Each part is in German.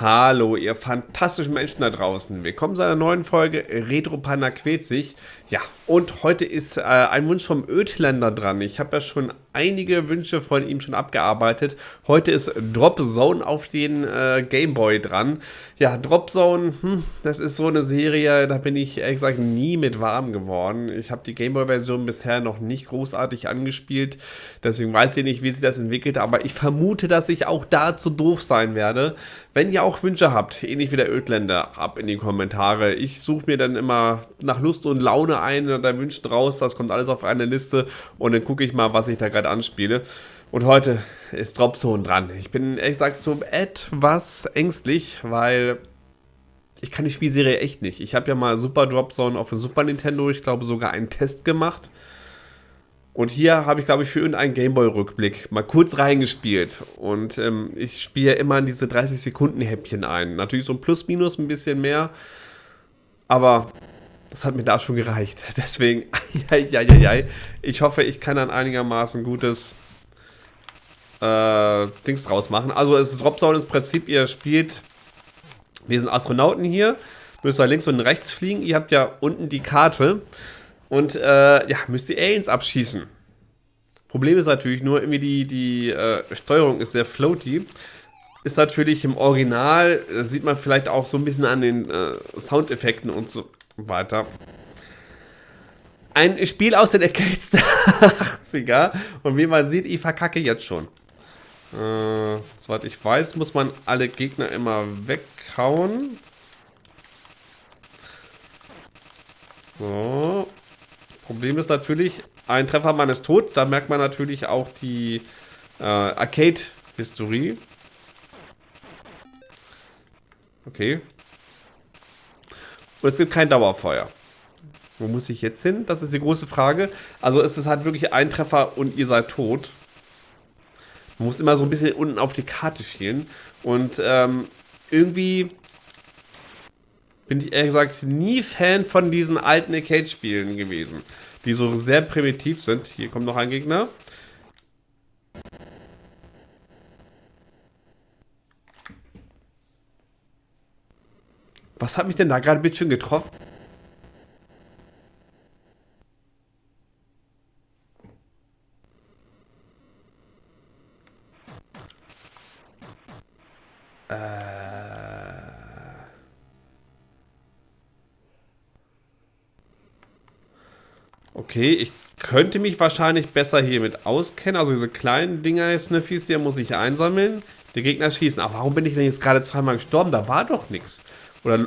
Hallo, ihr fantastischen Menschen da draußen. Willkommen zu einer neuen Folge Retro Panda quält sich. Ja, und heute ist äh, ein Wunsch vom Ödländer dran. Ich habe ja schon einige Wünsche von ihm schon abgearbeitet. Heute ist Drop Zone auf den äh, Gameboy dran. Ja, Drop Zone, hm, das ist so eine Serie, da bin ich ehrlich gesagt nie mit warm geworden. Ich habe die Gameboy-Version bisher noch nicht großartig angespielt. Deswegen weiß ich nicht, wie sich das entwickelt. Aber ich vermute, dass ich auch da zu doof sein werde. Wenn ihr auch Wünsche habt, ähnlich wie der Ödländer, ab in die Kommentare. Ich suche mir dann immer nach Lust und Laune ein oder Wünschen raus. Das kommt alles auf eine Liste und dann gucke ich mal, was ich da gerade anspiele. Und heute ist Dropzone dran. Ich bin ehrlich gesagt so etwas ängstlich, weil ich kann die Spielserie echt nicht. Ich habe ja mal Super Dropzone auf dem Super Nintendo, ich glaube sogar einen Test gemacht. Und hier habe ich, glaube ich, für irgendeinen Gameboy-Rückblick mal kurz reingespielt. Und ähm, ich spiele immer in diese 30-Sekunden-Häppchen ein. Natürlich so ein Plus-Minus, ein bisschen mehr. Aber das hat mir da schon gereicht. Deswegen, ja, ich hoffe, ich kann dann einigermaßen gutes äh, Dings draus machen. Also es ist Dropzone ins Prinzip, ihr spielt diesen Astronauten hier, müsst ihr links und rechts fliegen. Ihr habt ja unten die Karte und äh, ja, müsst ihr Aliens abschießen. Problem ist natürlich nur, irgendwie die, die äh, Steuerung ist sehr floaty. Ist natürlich im Original, sieht man vielleicht auch so ein bisschen an den äh, Soundeffekten und so weiter. Ein Spiel aus den Arcades der 80er. Und wie man sieht, ich verkacke jetzt schon. Äh, soweit ich weiß, muss man alle Gegner immer weghauen. So. Problem ist natürlich, ein Treffer, man ist tot. Da merkt man natürlich auch die äh, Arcade-Historie. Okay. Und es gibt kein Dauerfeuer. Wo muss ich jetzt hin? Das ist die große Frage. Also es ist halt wirklich ein Treffer und ihr seid tot. Man muss immer so ein bisschen unten auf die Karte schielen. Und ähm, irgendwie bin ich ehrlich gesagt nie Fan von diesen alten Arcade-Spielen gewesen. Die so sehr primitiv sind. Hier kommt noch ein Gegner. Was hat mich denn da gerade ein bisschen getroffen? Äh. Okay, ich könnte mich wahrscheinlich besser hiermit auskennen. Also diese kleinen Dinger, Sniffys hier muss ich einsammeln. Die Gegner schießen. Aber warum bin ich denn jetzt gerade zweimal gestorben? Da war doch nichts. Oder,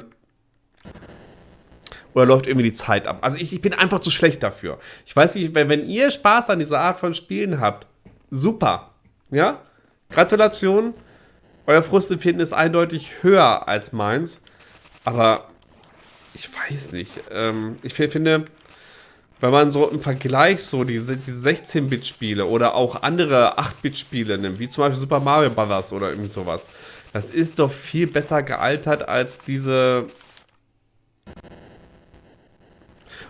oder läuft irgendwie die Zeit ab? Also ich, ich bin einfach zu schlecht dafür. Ich weiß nicht, wenn, wenn ihr Spaß an dieser Art von Spielen habt, super. Ja? Gratulation. Euer Frustempfinden ist eindeutig höher als meins. Aber ich weiß nicht. Ähm, ich finde, wenn man so im Vergleich so diese, diese 16-Bit-Spiele oder auch andere 8-Bit-Spiele nimmt, wie zum Beispiel Super Mario Bros. oder irgendwie sowas, das ist doch viel besser gealtert als diese...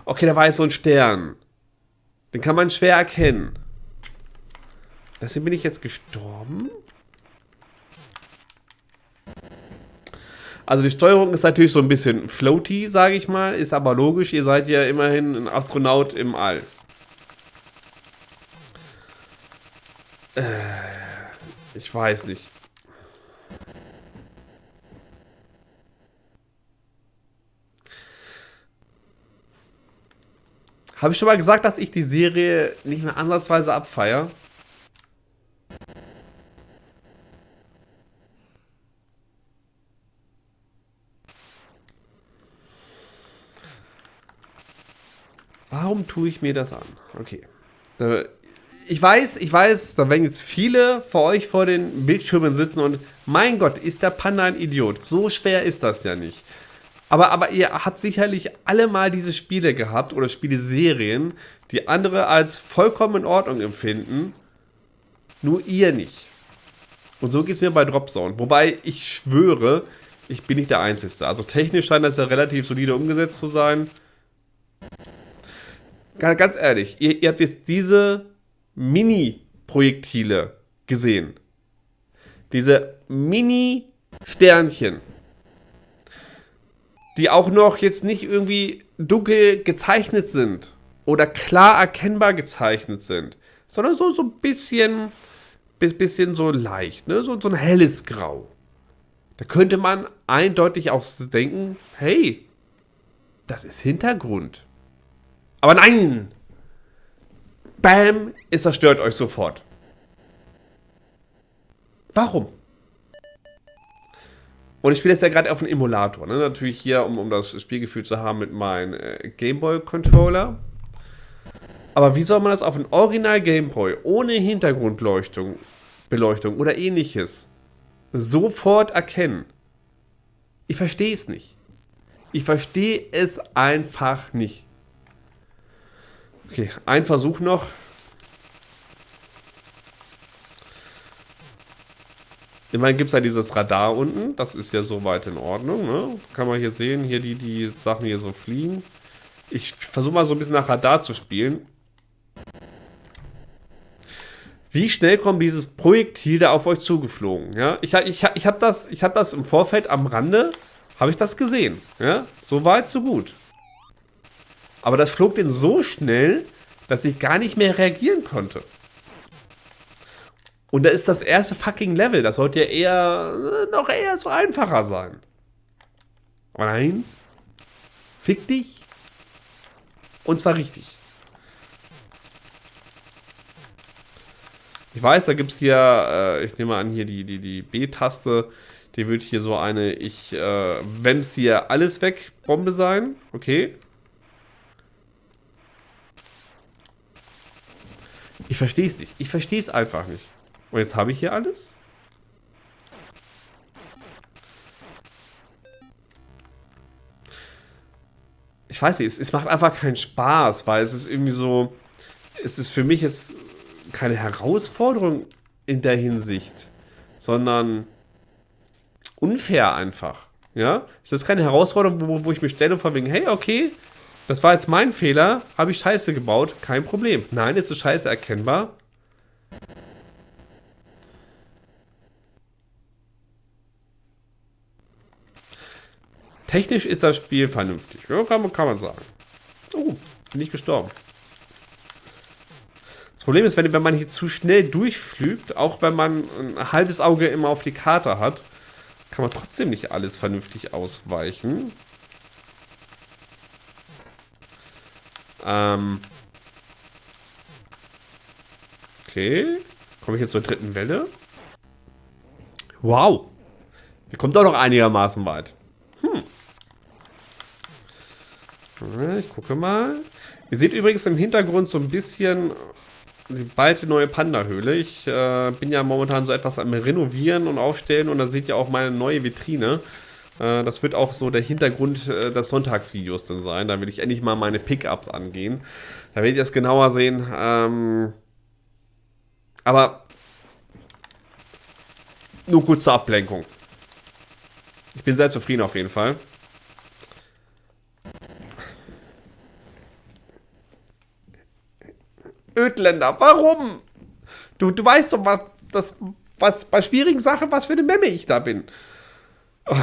Okay, da war jetzt so ein Stern. Den kann man schwer erkennen. Deswegen bin ich jetzt gestorben. Also die Steuerung ist natürlich so ein bisschen floaty, sage ich mal. Ist aber logisch, ihr seid ja immerhin ein Astronaut im All. Äh, ich weiß nicht. Habe ich schon mal gesagt, dass ich die Serie nicht mehr ansatzweise abfeiere? Warum tue ich mir das an? Okay. Äh, ich weiß, ich weiß, da werden jetzt viele vor euch vor den Bildschirmen sitzen und mein Gott, ist der Panda ein Idiot. So schwer ist das ja nicht. Aber, aber ihr habt sicherlich alle mal diese Spiele gehabt oder Spieleserien, die andere als vollkommen in Ordnung empfinden. Nur ihr nicht. Und so geht es mir bei Dropzone. Wobei ich schwöre, ich bin nicht der Einzige. Also technisch scheint das ja relativ solide umgesetzt zu sein. Ganz ehrlich, ihr, ihr habt jetzt diese Mini-Projektile gesehen. Diese Mini Sternchen. Die auch noch jetzt nicht irgendwie dunkel gezeichnet sind oder klar erkennbar gezeichnet sind, sondern so, so ein bisschen, bisschen so leicht, ne? so, so ein helles Grau. Da könnte man eindeutig auch denken, hey, das ist Hintergrund. Aber nein! Bam, es zerstört euch sofort. Warum? Und ich spiele jetzt ja gerade auf einem Emulator. Ne? Natürlich hier, um, um das Spielgefühl zu haben mit meinem äh, Gameboy-Controller. Aber wie soll man das auf einem Original Gameboy ohne Hintergrundleuchtung, Beleuchtung oder ähnliches sofort erkennen? Ich verstehe es nicht. Ich verstehe es einfach nicht. Okay, ein Versuch noch. Immerhin gibt es ja dieses Radar unten. Das ist ja soweit in Ordnung. Ne? Kann man hier sehen, hier die, die Sachen hier so fliegen. Ich versuche mal so ein bisschen nach Radar zu spielen. Wie schnell kommt dieses Projektil da auf euch zugeflogen? Ja, ich, ich, ich habe das, hab das im Vorfeld am Rande, habe ich das gesehen. Ja, so weit, so gut. Aber das flog denn so schnell, dass ich gar nicht mehr reagieren konnte. Und da ist das erste fucking Level. Das sollte ja eher, noch eher so einfacher sein. Aber nein. Fick dich. Und zwar richtig. Ich weiß, da gibt es hier, äh, ich nehme an, hier die, die, die B-Taste. Die wird hier so eine, ich, äh, wenn es hier alles weg, Bombe sein. Okay. Ich verstehe es nicht. Ich verstehe es einfach nicht. Und jetzt habe ich hier alles. Ich weiß nicht, es, es macht einfach keinen Spaß, weil es ist irgendwie so, es ist für mich jetzt keine Herausforderung in der Hinsicht, sondern unfair einfach. Ja, es ist keine Herausforderung, wo, wo ich mich stelle und von wegen, hey, okay, das war jetzt mein Fehler, habe ich Scheiße gebaut, kein Problem. Nein, ist Scheiße erkennbar. Technisch ist das Spiel vernünftig. Ja, kann, man, kann man sagen. Oh, bin ich gestorben. Das Problem ist, wenn, wenn man hier zu schnell durchflügt, auch wenn man ein halbes Auge immer auf die Karte hat, kann man trotzdem nicht alles vernünftig ausweichen. Ähm. Okay. Komme ich jetzt zur dritten Welle? Wow. Wir kommen doch noch einigermaßen weit. Hm. Ich gucke mal. Ihr seht übrigens im Hintergrund so ein bisschen die bald neue Panda-Höhle. Ich äh, bin ja momentan so etwas am Renovieren und Aufstellen und da seht ihr auch meine neue Vitrine. Äh, das wird auch so der Hintergrund äh, des Sonntagsvideos dann sein. Da will ich endlich mal meine Pickups angehen. Da werdet ihr das genauer sehen. Ähm, aber nur kurz zur Ablenkung. Ich bin sehr zufrieden auf jeden Fall. Ödländer, warum? Du, du weißt doch, was, das, was bei schwierigen Sachen, was für eine Memme ich da bin. Oh,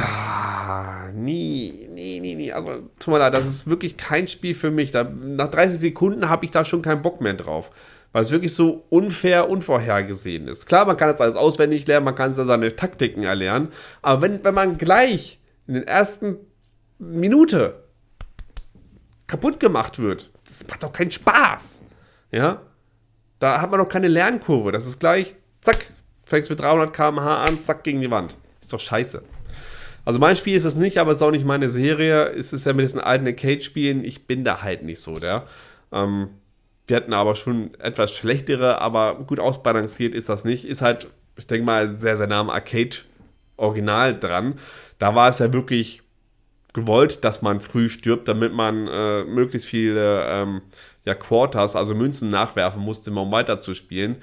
nie, nie, nie, nie. Also, tut mir leid, das ist wirklich kein Spiel für mich. Da, nach 30 Sekunden habe ich da schon keinen Bock mehr drauf. Weil es wirklich so unfair, unvorhergesehen ist. Klar, man kann das alles auswendig lernen, man kann seine Taktiken erlernen. Aber wenn, wenn man gleich in den ersten Minute kaputt gemacht wird, das macht doch keinen Spaß. Ja? Da hat man doch keine Lernkurve. Das ist gleich, zack, fängst mit 300 km/h an, zack, gegen die Wand. Ist doch scheiße. Also mein Spiel ist es nicht, aber es ist auch nicht meine Serie. Es ist ja mit diesen alten Arcade-Spielen. Ich bin da halt nicht so, der. Ähm, wir hatten aber schon etwas schlechtere, aber gut ausbalanciert ist das nicht. Ist halt, ich denke mal, sehr, sehr nah am Arcade-Original dran. Da war es ja wirklich gewollt, dass man früh stirbt, damit man äh, möglichst viele ähm, ja, Quarters, also Münzen nachwerfen musste, um weiter zu spielen.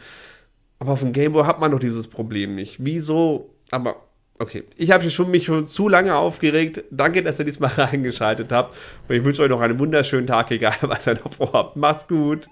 Aber auf dem Gameboy hat man doch dieses Problem nicht. Wieso? Aber okay, ich habe schon, mich schon zu lange aufgeregt. Danke, dass ihr diesmal reingeschaltet habt. Und ich wünsche euch noch einen wunderschönen Tag, egal was ihr noch vorhabt. Macht's gut.